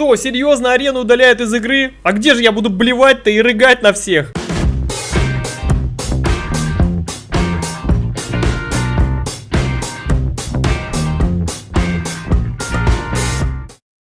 Что, серьезно, арену удаляют из игры? А где же я буду блевать-то и рыгать на всех?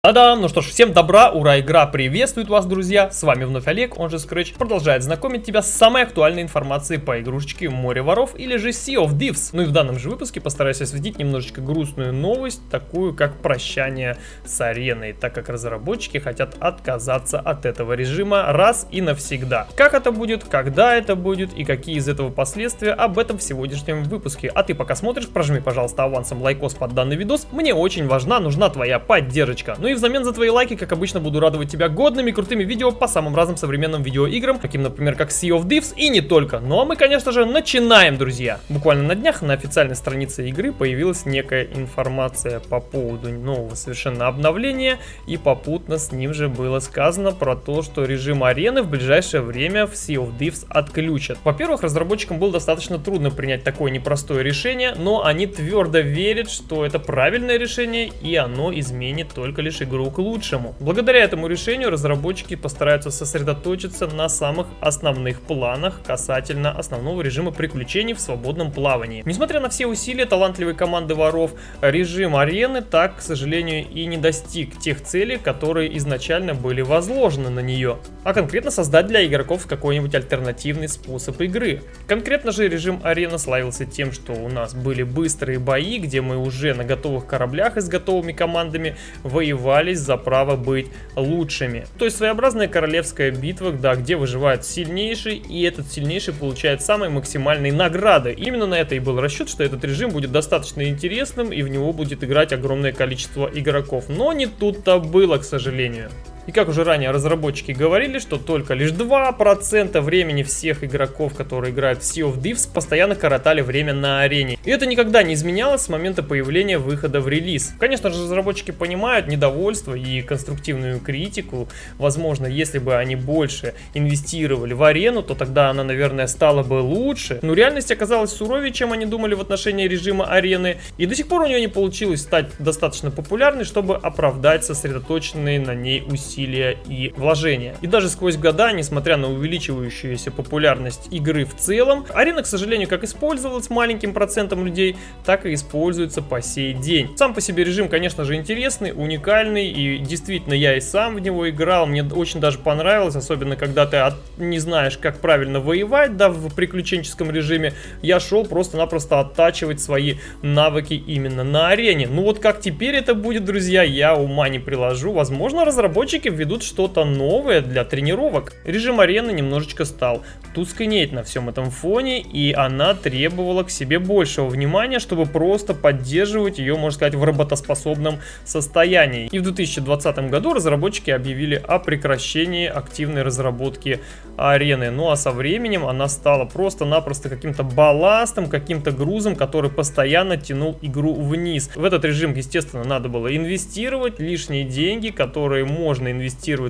Та-дам! Ну что ж, всем добра, ура, игра приветствует вас, друзья! С вами вновь Олег, он же Scratch, продолжает знакомить тебя с самой актуальной информацией по игрушечке Море Воров или же Sea of Thieves. Ну и в данном же выпуске постараюсь осветить немножечко грустную новость, такую как прощание с ареной, так как разработчики хотят отказаться от этого режима раз и навсегда. Как это будет, когда это будет и какие из этого последствия, об этом в сегодняшнем выпуске. А ты пока смотришь, прожми, пожалуйста, авансом лайкос под данный видос, мне очень важна, нужна твоя поддержка. Ну и взамен за твои лайки, как обычно, буду радовать тебя годными крутыми видео по самым разным современным видеоиграм, таким, например, как Sea of Thieves и не только. Ну а мы, конечно же, начинаем, друзья. Буквально на днях на официальной странице игры появилась некая информация по поводу нового совершенно обновления, и попутно с ним же было сказано про то, что режим арены в ближайшее время в Sea of Thieves отключат. Во-первых, разработчикам было достаточно трудно принять такое непростое решение, но они твердо верят, что это правильное решение, и оно изменит только лишь игру к лучшему. Благодаря этому решению разработчики постараются сосредоточиться на самых основных планах касательно основного режима приключений в свободном плавании. Несмотря на все усилия талантливой команды воров, режим арены так, к сожалению, и не достиг тех целей, которые изначально были возложены на нее, а конкретно создать для игроков какой-нибудь альтернативный способ игры. Конкретно же режим арены славился тем, что у нас были быстрые бои, где мы уже на готовых кораблях и с готовыми командами воевали боролись за право быть лучшими. То есть своеобразная королевская битва, да, где выживает сильнейший, и этот сильнейший получает самые максимальные награды. Именно на это и был расчет, что этот режим будет достаточно интересным, и в него будет играть огромное количество игроков. Но не тут-то было, к сожалению. И как уже ранее разработчики говорили, что только лишь 2% времени всех игроков, которые играют в Sea of Thieves, постоянно коротали время на арене. И это никогда не изменялось с момента появления выхода в релиз. Конечно же, разработчики понимают недовольство и конструктивную критику. Возможно, если бы они больше инвестировали в арену, то тогда она, наверное, стала бы лучше. Но реальность оказалась суровее, чем они думали в отношении режима арены. И до сих пор у нее не получилось стать достаточно популярной, чтобы оправдать сосредоточенные на ней усилия усилия и вложения. И даже сквозь года, несмотря на увеличивающуюся популярность игры в целом, арена, к сожалению, как использовалась маленьким процентом людей, так и используется по сей день. Сам по себе режим, конечно же, интересный, уникальный, и действительно я и сам в него играл, мне очень даже понравилось, особенно когда ты от, не знаешь, как правильно воевать, да, в приключенческом режиме, я шел просто-напросто оттачивать свои навыки именно на арене. Ну вот как теперь это будет, друзья, я ума не приложу, возможно, разработчики разработчики введут что-то новое для тренировок. Режим арены немножечко стал тускнеть на всем этом фоне, и она требовала к себе большего внимания, чтобы просто поддерживать ее, можно сказать, в работоспособном состоянии. И в 2020 году разработчики объявили о прекращении активной разработки арены. Ну а со временем она стала просто-напросто каким-то балластом, каким-то грузом, который постоянно тянул игру вниз. В этот режим, естественно, надо было инвестировать лишние деньги, которые можно инвестировать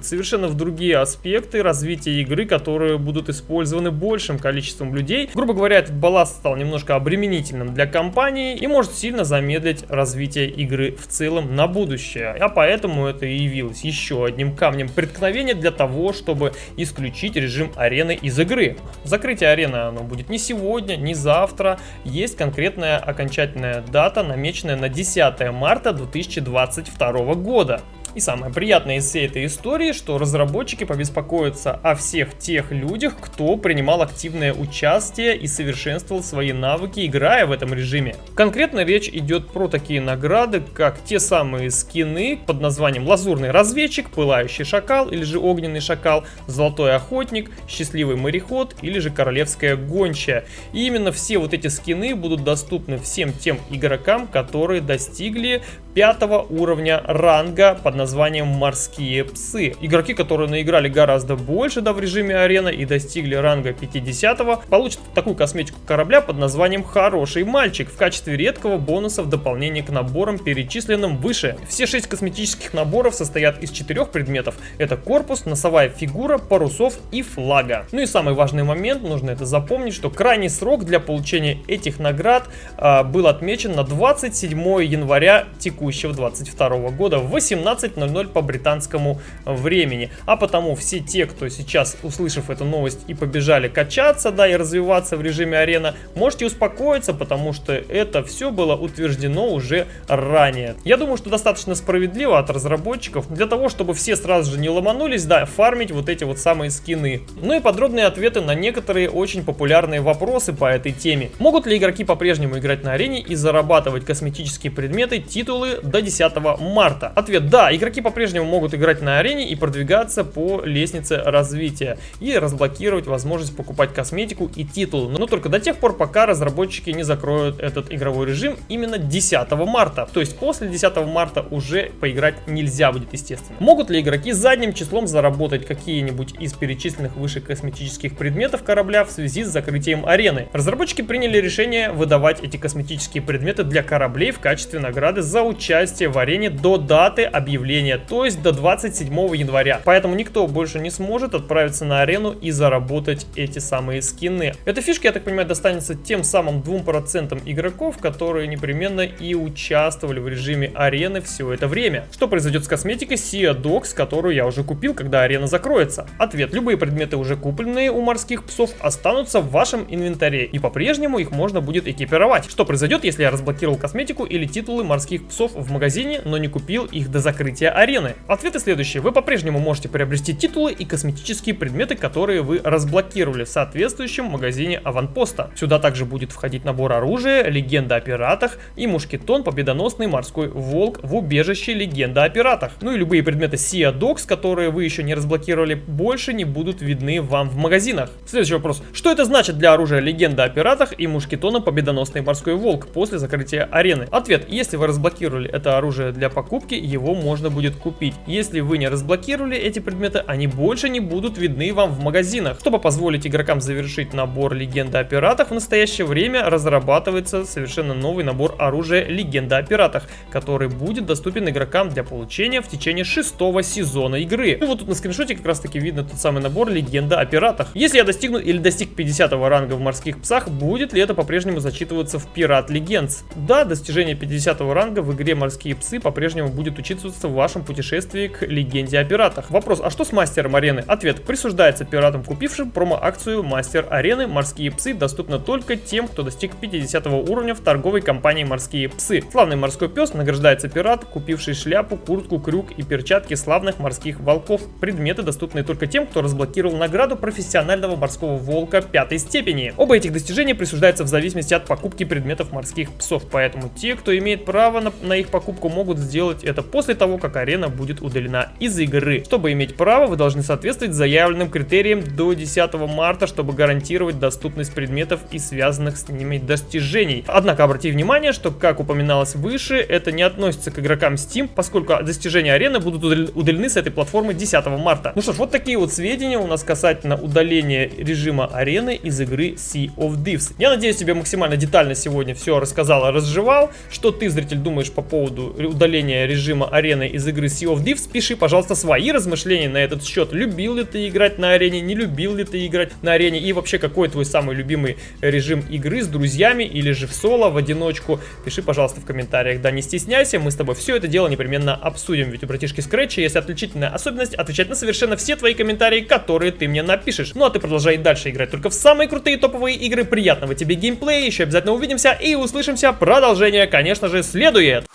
совершенно в другие аспекты развития игры, которые будут использованы большим количеством людей. Грубо говоря, этот балласт стал немножко обременительным для компании и может сильно замедлить развитие игры в целом на будущее. А поэтому это и явилось еще одним камнем преткновения для того, чтобы исключить режим арены из игры. Закрытие арены оно будет не сегодня, не завтра. Есть конкретная окончательная дата, намеченная на 10 марта 2022 года. И самое приятное из всей этой истории, что разработчики побеспокоятся о всех тех людях, кто принимал активное участие и совершенствовал свои навыки, играя в этом режиме. Конкретно речь идет про такие награды, как те самые скины под названием Лазурный разведчик, Пылающий шакал или же Огненный шакал, Золотой охотник, Счастливый мореход или же Королевская гончая. И именно все вот эти скины будут доступны всем тем игрокам, которые достигли пятого уровня ранга под названием «Морские псы». Игроки, которые наиграли гораздо больше да, в режиме арена и достигли ранга 50 получат такую косметику корабля под названием «Хороший мальчик» в качестве редкого бонуса в дополнение к наборам, перечисленным выше. Все шесть косметических наборов состоят из четырех предметов. Это корпус, носовая фигура, парусов и флага. Ну и самый важный момент, нужно это запомнить, что крайний срок для получения этих наград а, был отмечен на 27 января текущего 22 года в 18 20.00 по британскому времени. А потому все те, кто сейчас, услышав эту новость и побежали качаться, да, и развиваться в режиме арена, можете успокоиться, потому что это все было утверждено уже ранее. Я думаю, что достаточно справедливо от разработчиков для того, чтобы все сразу же не ломанулись, да, фармить вот эти вот самые скины. Ну и подробные ответы на некоторые очень популярные вопросы по этой теме. Могут ли игроки по-прежнему играть на арене и зарабатывать косметические предметы, титулы до 10 марта? Ответ да, игроки по-прежнему могут играть на арене и продвигаться по лестнице развития и разблокировать возможность покупать косметику и титулы, но только до тех пор, пока разработчики не закроют этот игровой режим именно 10 марта. То есть после 10 марта уже поиграть нельзя будет, естественно. Могут ли игроки задним числом заработать какие-нибудь из перечисленных выше косметических предметов корабля в связи с закрытием арены? Разработчики приняли решение выдавать эти косметические предметы для кораблей в качестве награды за участие в арене до даты объявления, то есть до 27 января. Поэтому никто больше не сможет отправиться на арену и заработать эти самые скины. Эта фишка, я так понимаю, достанется тем самым 2% игроков, которые непременно и участвовали в режиме арены все это время. Что произойдет с косметикой Sea Dogs, которую я уже купил, когда арена закроется? Ответ. Любые предметы, уже купленные у морских псов, останутся в вашем инвентаре и по-прежнему их можно будет экипировать. Что произойдет, если я разблокировал косметику или титулы морских псов в магазине, но не купил их до закрытия арены? Ответы следующие. Вы по-прежнему можете приобрести титулы и косметические предметы, которые вы разблокировали в соответствующем магазине аванпоста. Сюда также будет входить набор оружия, легенда о пиратах и мушкетон победоносный морской волк в убежище легенда о пиратах. Ну и любые предметы Sea Dogs, которые вы еще не разблокировали, больше не будут видны вам в магазинах. Следующий вопрос. Что это значит для оружия легенда о пиратах и мушкетона победоносный морской волк после закрытия арены? Ответ. Если вы разблокировали это оружие для покупки, его можно будет купить. Если вы не разблокировали эти предметы, они больше не будут видны вам в магазинах. Чтобы позволить игрокам завершить набор легенда о пиратах, в настоящее время разрабатывается совершенно новый набор оружия легенда о пиратах, который будет доступен игрокам для получения в течение шестого сезона игры. И вот тут на скриншоте как раз таки видно тот самый набор легенда о пиратах. Если я достигну или достиг 50 ранга в морских псах, будет ли это по-прежнему зачитываться в Пират Легендс? Да, достижение 50 ранга в игре морские псы по-прежнему будет учитываться в вашем путешествии к легенде о пиратах. Вопрос, а что с мастером арены? Ответ, присуждается пиратам, купившим промо-акцию Мастер Арены. Морские псы доступны только тем, кто достиг 50 уровня в торговой компании Морские псы. Славный морской пес награждается пират, купивший шляпу, куртку, крюк и перчатки славных морских волков. Предметы доступны только тем, кто разблокировал награду профессионального морского волка пятой степени. Оба этих достижения присуждаются в зависимости от покупки предметов морских псов, поэтому те, кто имеет право на, на их покупку, могут сделать это после того, как арена будет удалена из игры. Чтобы иметь право, вы должны соответствовать заявленным критериям до 10 марта, чтобы гарантировать доступность предметов и связанных с ними достижений. Однако обратите внимание, что, как упоминалось выше, это не относится к игрокам Steam, поскольку достижения арены будут удалены с этой платформы 10 марта. Ну что ж, вот такие вот сведения у нас касательно удаления режима арены из игры Sea of Thieves. Я надеюсь, тебе максимально детально сегодня все рассказал разжевал. Что ты, зритель, думаешь по поводу удаления режима арены из игры Sea of Thieves? Пиши, пожалуйста, свои размышления на этот счет. Любил ли ты играть на арене, не любил ли ты играть на арене и вообще какой твой самый любимый режим игры с друзьями или же в соло, в одиночку? Пиши, пожалуйста, в комментариях. Да, не стесняйся, мы с тобой все это дело непременно обсудим. Ведь у братишки Scratch есть отличительная особенность отвечать на совершенно все твои комментарии, которые ты мне напишешь. Ну а ты продолжай дальше играть только в самые крутые топовые игры. Приятного тебе геймплея, еще обязательно увидимся и услышимся. Продолжение, конечно же, следует.